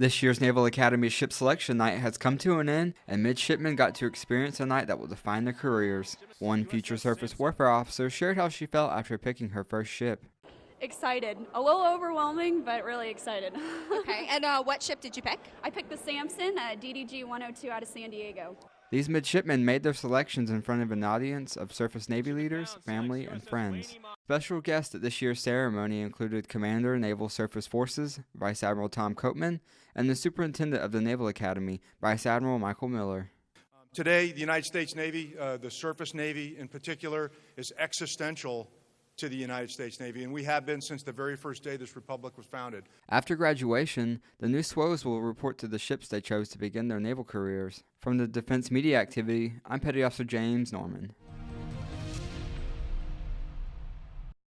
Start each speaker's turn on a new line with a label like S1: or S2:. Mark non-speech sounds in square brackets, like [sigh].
S1: This year's Naval Academy Ship Selection Night has come to an end, and midshipmen got to experience a night that will define their careers. One future surface warfare officer shared how she felt after picking her first ship.
S2: Excited. A little overwhelming, but really excited.
S3: Okay, and uh, what ship did you pick? [laughs]
S2: I picked the Sampson uh, DDG 102 out of San Diego.
S1: These midshipmen made their selections in front of an audience of Surface Navy leaders, family, and friends. Special guests at this year's ceremony included Commander Naval Surface Forces, Vice Admiral Tom Copeman, and the Superintendent of the Naval Academy, Vice Admiral Michael Miller.
S4: Today, the United States Navy, uh, the surface Navy in particular, is existential to the United States Navy, and we have been since the very first day this republic was founded.
S1: After graduation, the new SWOs will report to the ships they chose to begin their naval careers. From the Defense Media Activity, I'm Petty Officer James Norman.